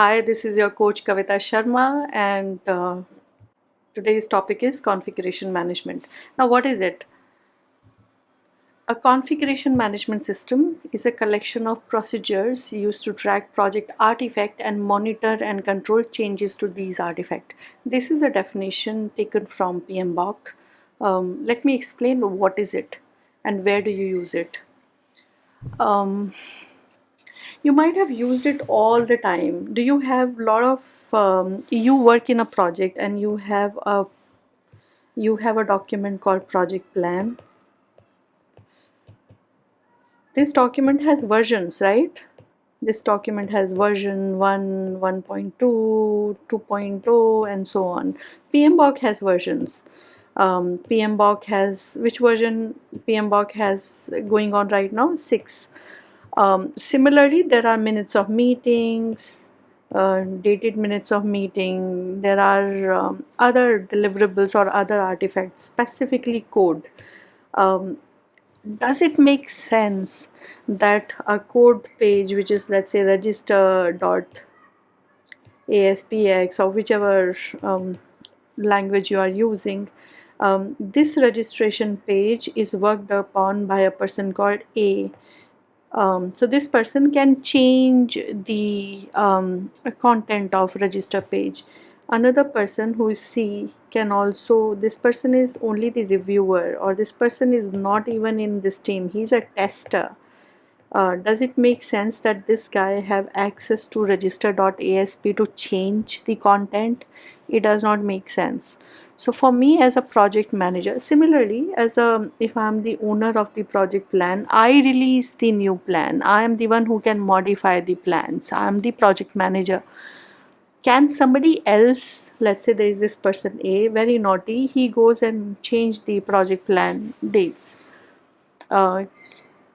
Hi, this is your coach Kavita Sharma and uh, today's topic is configuration management. Now what is it? A configuration management system is a collection of procedures used to track project artifact and monitor and control changes to these artifacts. This is a definition taken from PMBOK. Um, let me explain what is it and where do you use it. Um, you might have used it all the time. Do you have a lot of um, you work in a project and you have a you have a document called project plan? This document has versions right? This document has version 1 1.2 2.0 and so on. PMBOK has versions. Um, PMBOK has which version PMBOK has going on right now? 6 um, similarly, there are minutes of meetings, uh, dated minutes of meeting. There are um, other deliverables or other artifacts, specifically code. Um, does it make sense that a code page, which is let's say register ASPX or whichever um, language you are using, um, this registration page is worked upon by a person called A um, so this person can change the um, content of register page. Another person who is C can also this person is only the reviewer or this person is not even in this team. He's a tester. Uh, does it make sense that this guy have access to register.asp to change the content? It does not make sense so for me as a project manager similarly as a if i'm the owner of the project plan i release the new plan. I am the one who can modify the plans. I am the project manager. Can somebody else let's say there is this person a very naughty he goes and change the project plan dates. Uh,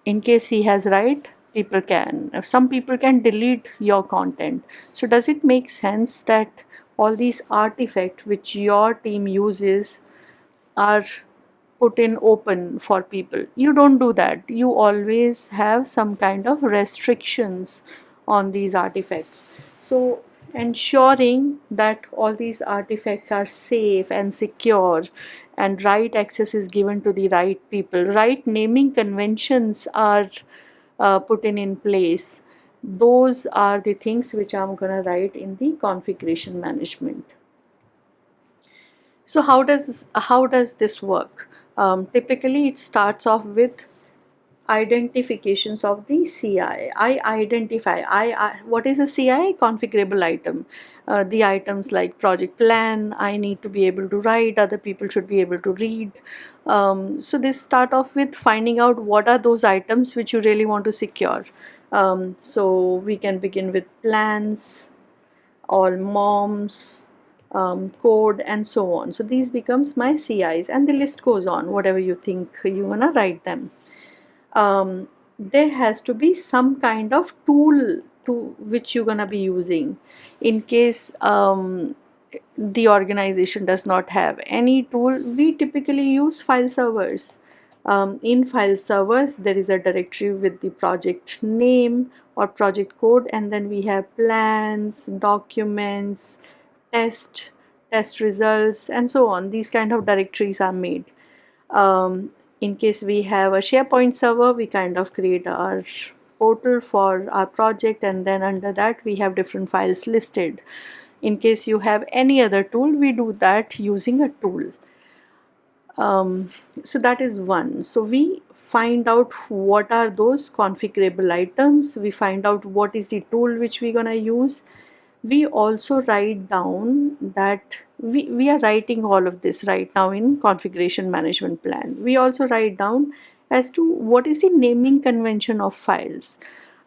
in case he has right people can. Some people can delete your content. So does it make sense that all these artifacts which your team uses are put in open for people. You don't do that. You always have some kind of restrictions on these artifacts. So ensuring that all these artifacts are safe and secure and right access is given to the right people. Right naming conventions are uh, put in in place those are the things which I'm gonna write in the configuration management. So how does how does this work? Um, typically it starts off with identifications of the CI. I identify I, I what is a CI configurable item. Uh, the items like project plan I need to be able to write other people should be able to read. Um, so this start off with finding out what are those items which you really want to secure um, so we can begin with plans all moms um, code and so on so these becomes my CIs and the list goes on whatever you think you wanna write them um, there has to be some kind of tool to which you're gonna be using in case um, the organization does not have any tool. We typically use file servers. Um, in file servers there is a directory with the project name or project code and then we have plans documents test test results and so on. These kind of directories are made. Um, in case we have a SharePoint server we kind of create our portal for our project and then under that we have different files listed. In case you have any other tool we do that using a tool. Um, so that is one. So we find out what are those configurable items. We find out what is the tool which we're gonna use we also write down that we, we are writing all of this right now in configuration management plan. We also write down as to what is the naming convention of files.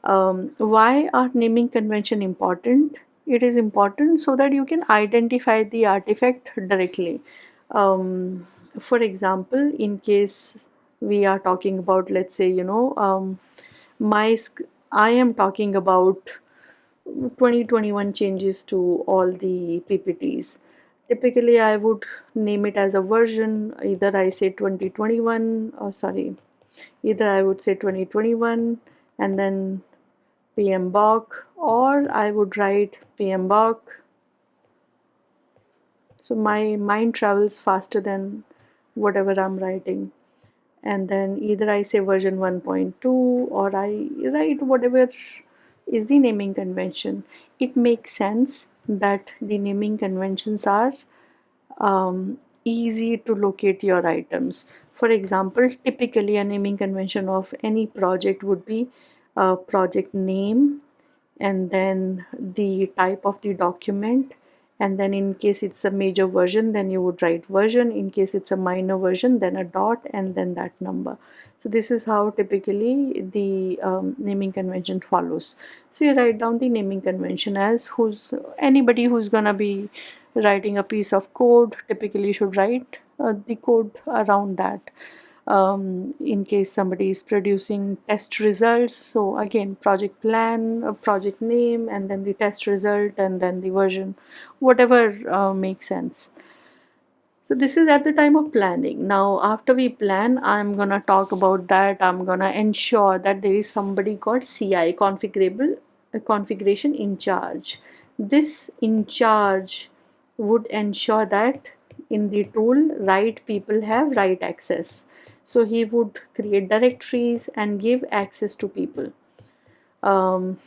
Um, why are naming convention important? It is important so that you can identify the artifact directly. Um, for example in case we are talking about let's say you know um, my I am talking about 2021 changes to all the PPTs typically I would name it as a version. Either I say 2021 or sorry either I would say 2021 and then PMBOK or I would write PMBOK so my mind travels faster than whatever I'm writing. And then either I say version 1.2 or I write whatever is the naming convention. It makes sense that the naming conventions are um, easy to locate your items. For example typically a naming convention of any project would be a project name and then the type of the document and then in case it's a major version then you would write version. In case it's a minor version then a dot and then that number. So this is how typically the um, naming convention follows. So you write down the naming convention as who's anybody who's gonna be writing a piece of code typically should write uh, the code around that um, in case somebody is producing test results. So again project plan a project name and then the test result and then the version whatever uh, makes sense. So this is at the time of planning. Now after we plan i'm gonna talk about that. I'm gonna ensure that there is somebody called ci configurable uh, configuration in charge. This in charge would ensure that in the tool right people have right access so he would create directories and give access to people. Um,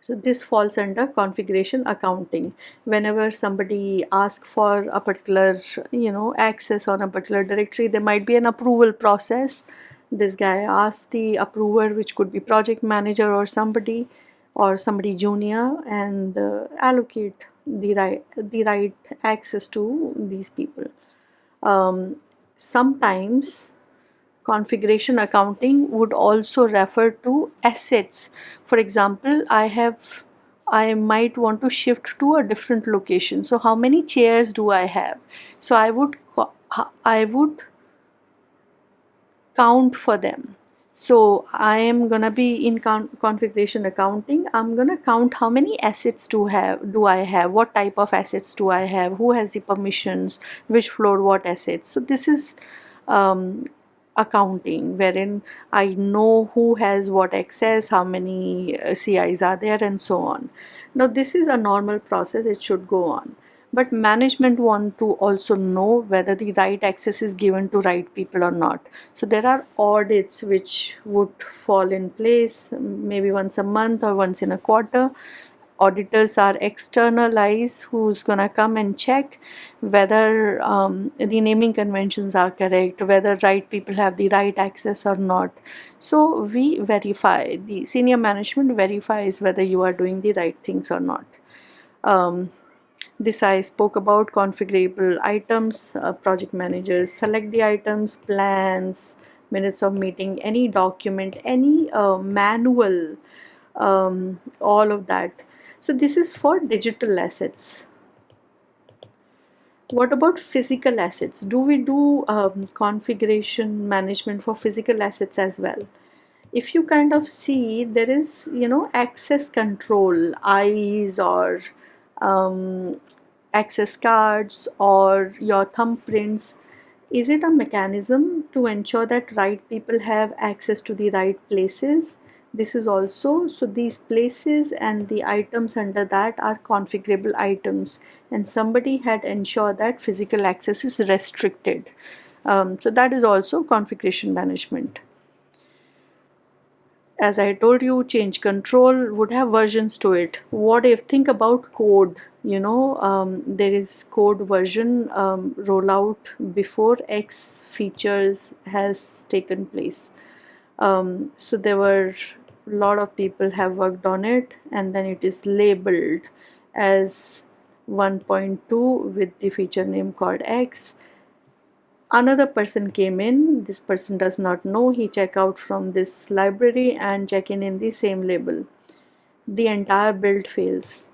so this falls under configuration accounting. Whenever somebody asks for a particular you know access on a particular directory there might be an approval process. This guy asks the approver which could be project manager or somebody or somebody junior and uh, allocate the right the right access to these people. Um, sometimes configuration accounting would also refer to assets. For example I have I might want to shift to a different location. So how many chairs do I have? So I would I would count for them so I am gonna be in configuration accounting. I'm gonna count how many assets do have do I have, what type of assets do I have, who has the permissions, which floor, what assets. So this is um, accounting wherein I know who has what access, how many uh, CIs are there and so on. Now this is a normal process, it should go on but management want to also know whether the right access is given to right people or not. So there are audits which would fall in place maybe once a month or once in a quarter. Auditors are external eyes who's gonna come and check whether um, the naming conventions are correct whether right people have the right access or not. So we verify the senior management verifies whether you are doing the right things or not. Um, this I spoke about configurable items, uh, project managers select the items, plans, minutes of meeting, any document, any uh, manual, um, all of that. So this is for digital assets. What about physical assets? Do we do um, configuration management for physical assets as well? If you kind of see there is, you know, access control, eyes or um, access cards or your thumbprints is it a mechanism to ensure that right people have access to the right places? This is also so these places and the items under that are configurable items and somebody had ensured that physical access is restricted. Um, so that is also configuration management as I told you change control would have versions to it. What if think about code you know um, there is code version um, rollout before X features has taken place. Um, so there were a lot of people have worked on it and then it is labeled as 1.2 with the feature name called X another person came in. This person does not know. He check out from this library and check in in the same label. The entire build fails.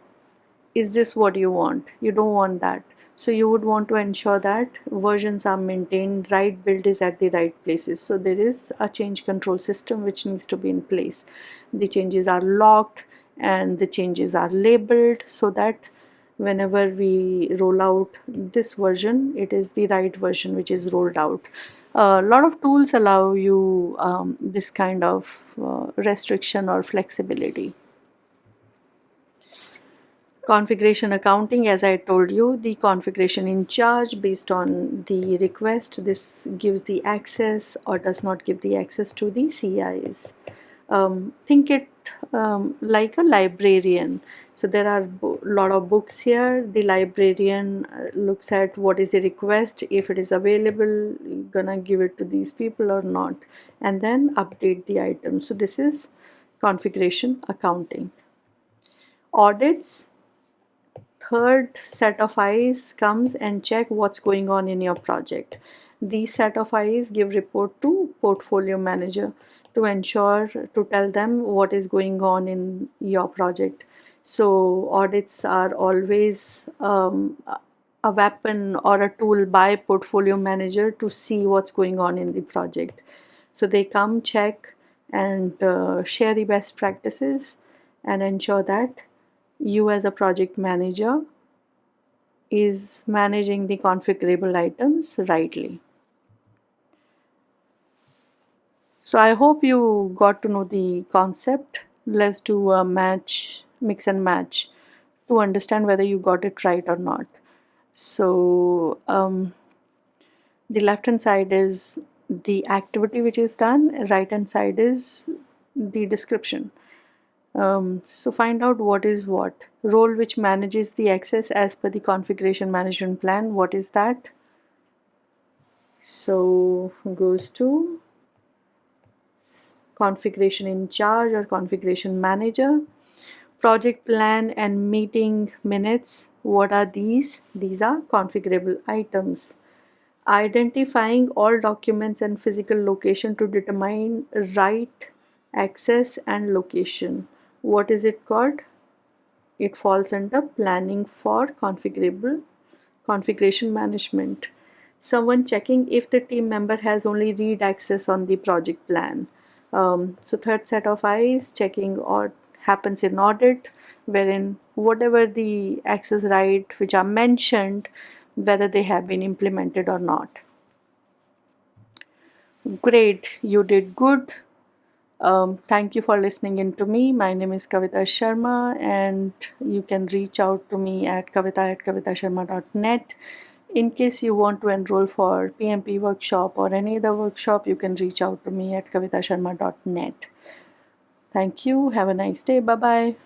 Is this what you want? You don't want that. So you would want to ensure that versions are maintained right build is at the right places. So there is a change control system which needs to be in place. The changes are locked and the changes are labeled so that whenever we roll out this version it is the right version which is rolled out. A lot of tools allow you um, this kind of uh, restriction or flexibility. Configuration accounting as I told you the configuration in charge based on the request. This gives the access or does not give the access to the CIs um, think it um, like a librarian. So there are a lot of books here. The librarian uh, looks at what is the request if it is available gonna give it to these people or not and then update the item. So this is configuration accounting. Audits third set of eyes comes and check what's going on in your project. These set of eyes give report to portfolio manager to ensure to tell them what is going on in your project so audits are always um, a weapon or a tool by portfolio manager to see what's going on in the project so they come check and uh, share the best practices and ensure that you as a project manager is managing the configurable items rightly. So I hope you got to know the concept. Let's do a match, mix and match to understand whether you got it right or not. So um, the left hand side is the activity which is done, right hand side is the description. Um, so find out what is what. Role which manages the access as per the configuration management plan. What is that? So goes to configuration in charge or configuration manager. Project plan and meeting minutes. What are these? These are configurable items. Identifying all documents and physical location to determine right access and location what is it called it falls under planning for configurable configuration management someone checking if the team member has only read access on the project plan um, so third set of eyes checking or happens in audit wherein whatever the access right which are mentioned whether they have been implemented or not great you did good um, thank you for listening in to me. My name is Kavita Sharma and you can reach out to me at kavita at kavitasharma.net. In case you want to enroll for PMP workshop or any other workshop, you can reach out to me at kavitasharma.net. Thank you. Have a nice day. Bye-bye.